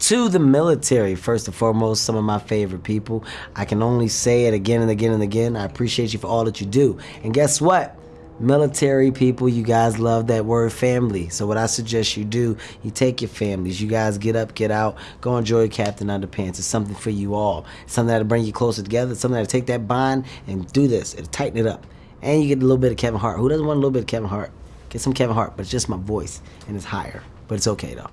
To the military, first and foremost, some of my favorite people. I can only say it again and again and again. I appreciate you for all that you do. And guess what? military people, you guys love that word family. So what I suggest you do, you take your families, you guys get up, get out, go enjoy Captain Underpants. It's something for you all. It's something that'll bring you closer together. It's something that'll take that bond and do this. It'll tighten it up. And you get a little bit of Kevin Hart. Who doesn't want a little bit of Kevin Hart? Get some Kevin Hart, but it's just my voice and it's higher. But it's okay though.